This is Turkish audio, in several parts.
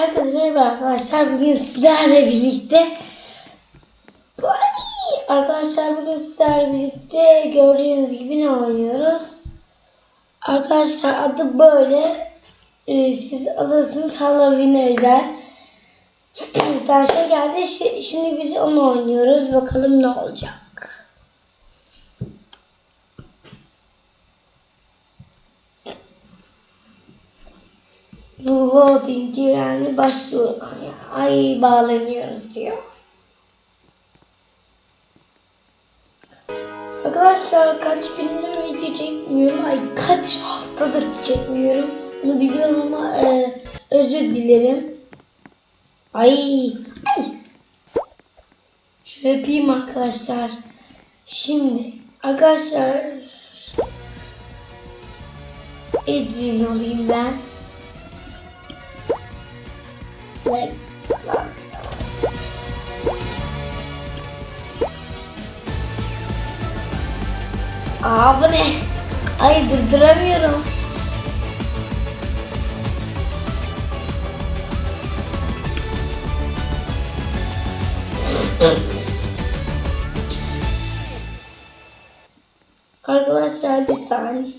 Herkese merhaba arkadaşlar. Bugün sizlerle birlikte Ay! Arkadaşlar bugün sizlerle birlikte gördüğünüz gibi ne oynuyoruz? Arkadaşlar adı böyle. Ee, siz alırsınız Halloween özel. Bir tane şey geldi. Şi- Şimdi biz onu oynuyoruz. Bakalım ne olacak. Loading diyor yani başlıyor. Ay bağlanıyoruz diyor. Arkadaşlar kaç gündür video çekmiyorum. Ay kaç haftadır çekmiyorum. Bunu biliyorum ama e, özür dilerim. Ay. Ay. Şöyle yapayım arkadaşlar. Şimdi arkadaşlar Ecrin alayım ben. Like bu ne? Ay durduramıyorum. Arkadaşlar bir saniye.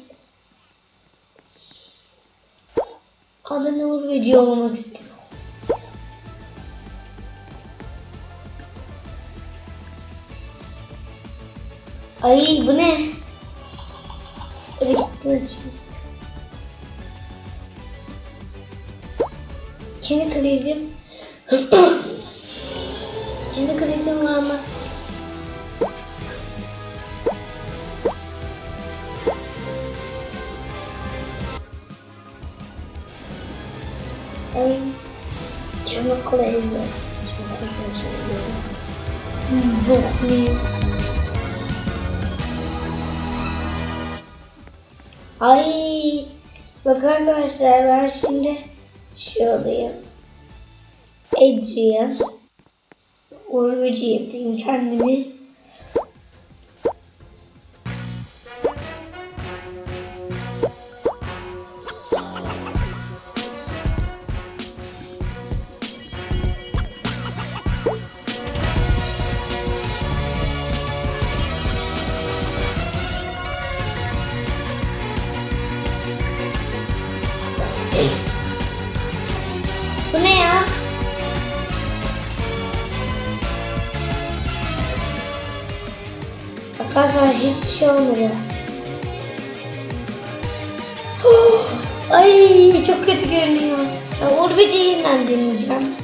Ben Uğur Böceği olmak istiyorum. Ay bu ne? Reksini açayım. Kendi krizim. Kendi krizim var mı? Ay. Kendi krizim. Şöyle şöyle söylüyorum. Boklayayım. Ay bak arkadaşlar ben şimdi şuradayım. Adrian. Urvucu yapayım kendimi. Arkadaşlar hiçbir şey olmuyor. Ay çok kötü görünüyor. Ya, Uğur Böceği'nden deneyeceğim.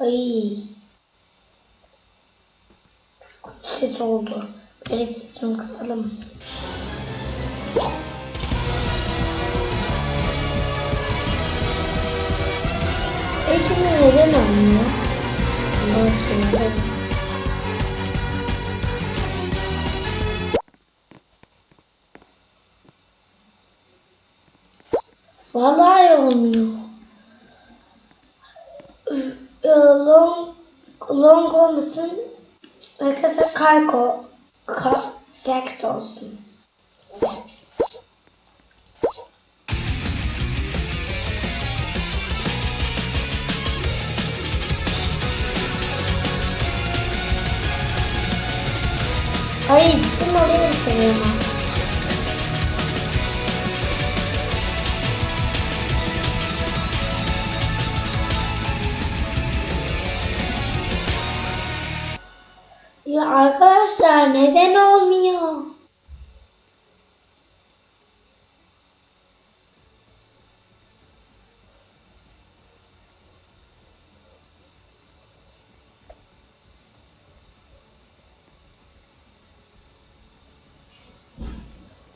Ay. Ses oldu. Birazcık sesini kısalım. Peki neden olmuyor? Bakayım. Vallahi olmuyor. Ee, Long, long olmasın. Arkadaşlar kalko. Ka, seks olsun. Seks. Ya arkadaşlar neden olmuyor?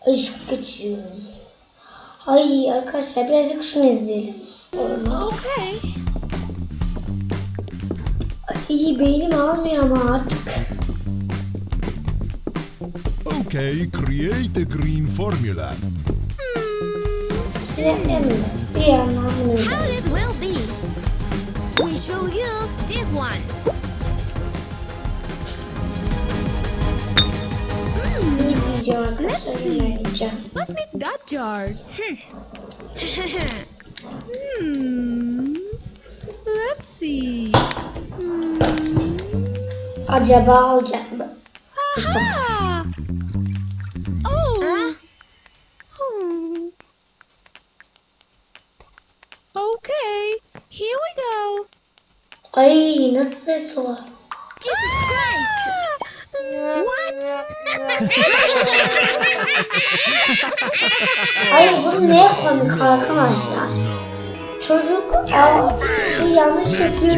Ay çok geçiyorum. Ay arkadaşlar birazcık şunu izleyelim. Okay. Ay beynim almıyor ama artık. Okay, create a green formula. How it will be? We shall use this one. Mm. Let's see. Must be that jar? Hmm. hmm. Let's see. Hmm. Acaba olacak mı? Aha! Ay nasıl ses o? Jesus Christ! What? Ay bu ne komik arkadaşlar. Çocuk aa, şey yanlış yapıyor.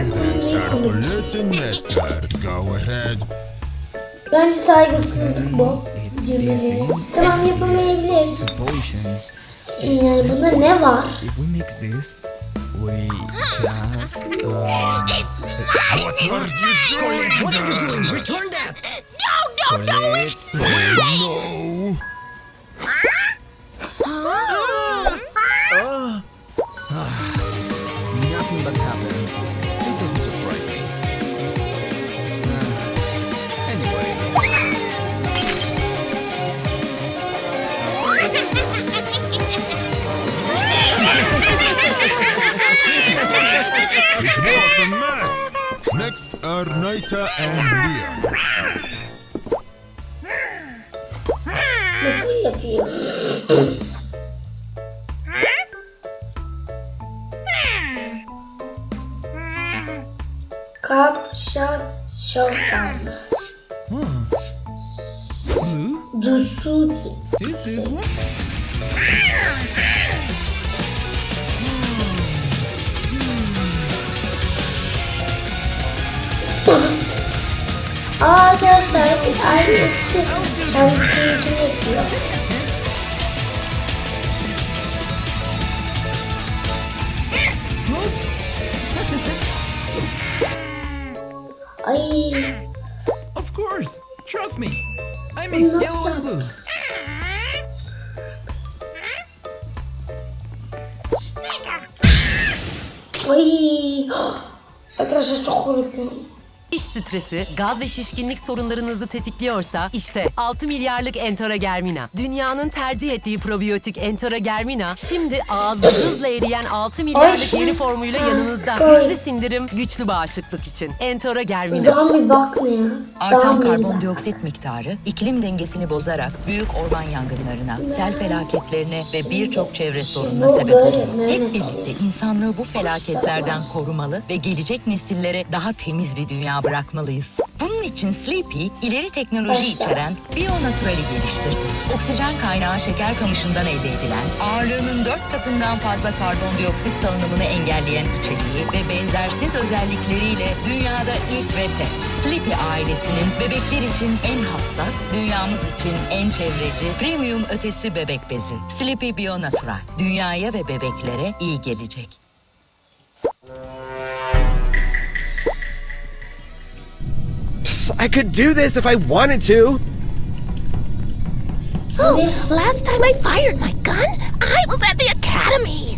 Ne komik. Bence saygısızlık bu. Cümleleri. Tamam yapamayabilir. Potions. Yani bunda ne var? we have. Uh, it's mine! What it's are mine. you doing? What are you doing? Return that! No, no, no! It's mine! No! Uh, nothing but happened. It was a mess. Next are Naita and Leah. Cup shot showtime. Hmm. Dusuri. is this one? Arkadaşlar aynı etti. Kendisini için yapıyor. Ay Of course! Trust me! I mix nasıl yellow and blue. Ay arkadaşlar çok korkuyorum. İş stresi, gaz ve şişkinlik sorunlarınızı tetikliyorsa işte 6 milyarlık Entora Germina. Dünyanın tercih ettiği probiyotik Entora Germina şimdi ağızda hızla eriyen 6 milyarlık Ay, yeni formuyla yanınızda. ay. Güçlü sindirim, güçlü bağışıklık için. Entora Germina. Artan karbondioksit miktarı iklim dengesini bozarak büyük orman yangınlarına, sel felaketlerine ve birçok çevre sorununa bu sebep oluyor. Hep birlikte insanlığı bu felaketlerden korumalı ve gelecek nesillere daha temiz bir dünya bırakmalıyız. Bunun için Sleepy ileri teknoloji içeren Bionatural'i geliştirdi. Oksijen kaynağı şeker kamışından elde edilen, ağırlığının dört katından fazla karbondioksit salınımını engelleyen içeriği ve benzersiz özellikleriyle dünyada ilk ve tek. Sleepy ailesinin bebekler için en hassas, dünyamız için en çevreci, premium ötesi bebek bezi. Sleepy Bionatural. Dünyaya ve bebeklere iyi gelecek. I could do this if I wanted to. Oh, last time I fired my gun, I was at the academy.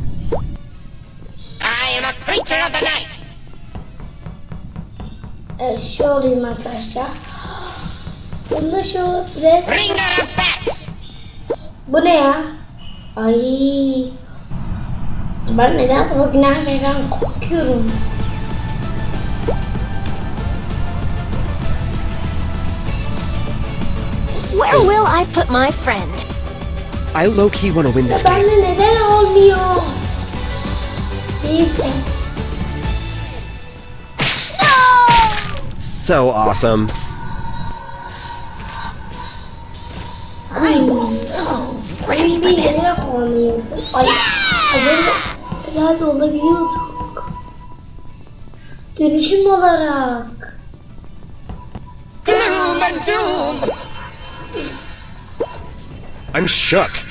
I am a creature of the night. Evet şu olayım arkadaşlar. Bunda şu red. Bringer of bats. Bu ne ya? Ay. Ben nedense bugün her şeyden korkuyorum. I put my friend? I low key want to win this game. bende neden olmuyor? Neyse. So awesome. I'm so ready for this. Ay, az önce herhalde olabiliyorduk. Dönüşüm olarak. Gloom and doom. I'm shook.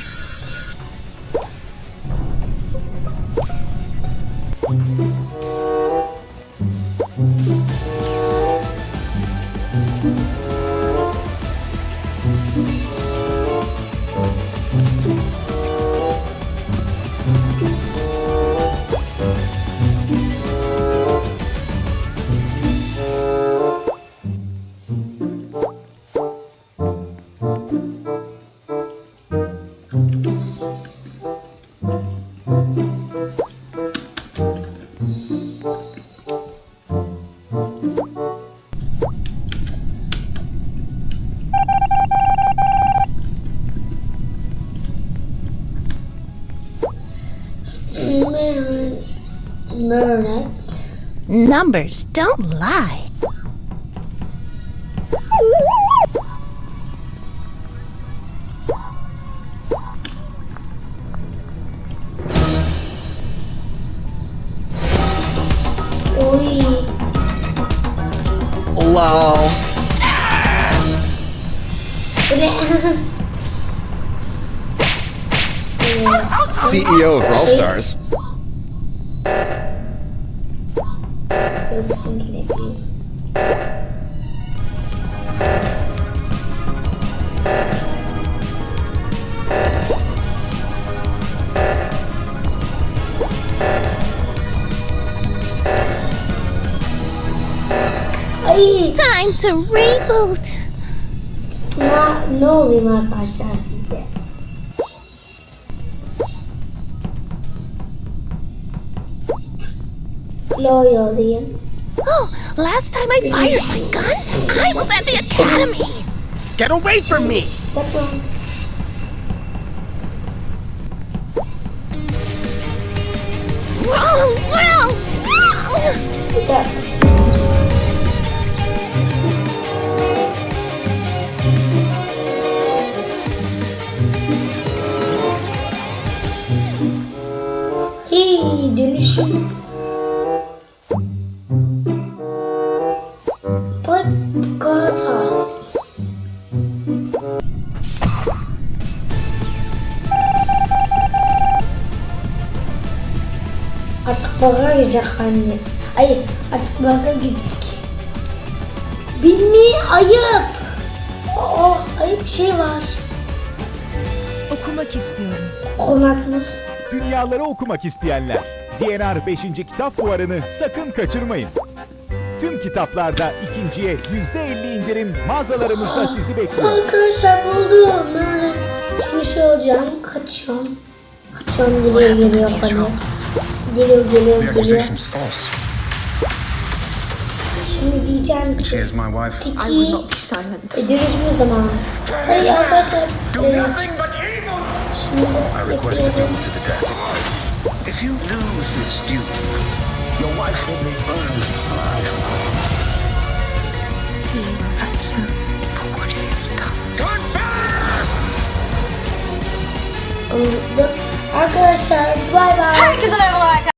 Alright. Numbers don't lie. LOL. CEO of All Stars. Time to reboot. ne, ne olayım arkadaşlar sizce? Chloe olayım. Oh, last time I fired my gun, I was at the academy. Get away from me! Sakın. Wrong, wrong, wrong. Bak, gazas. Artık baka girecek anne. Ay artık baka gidecek. Bilmi ayıp. Aa ayıp şey var. Okumak istiyorum. Komak mı? Dünyaları okumak isteyenler. DNR 5. Kitap Fuarı'nı sakın kaçırmayın. Tüm kitaplarda ikinciye %50 indirim mağazalarımızda sizi bekliyor. Arkadaşlar buldum. Böyle şimdi şey olacağım. Kaçıyorum. Kaçıyorum geliyor geliyor bana. Geliyor geliyor geliyor. Şimdi diyeceğim ki my wife. Tiki dönüşme zamanı. Hayır arkadaşlar. E, I request a duel to the death. If you lose this duel, your wife will be burned alive. He will answer for what he has done. Confess! Oh look, I'm gonna say bye-bye. Because I'm alive.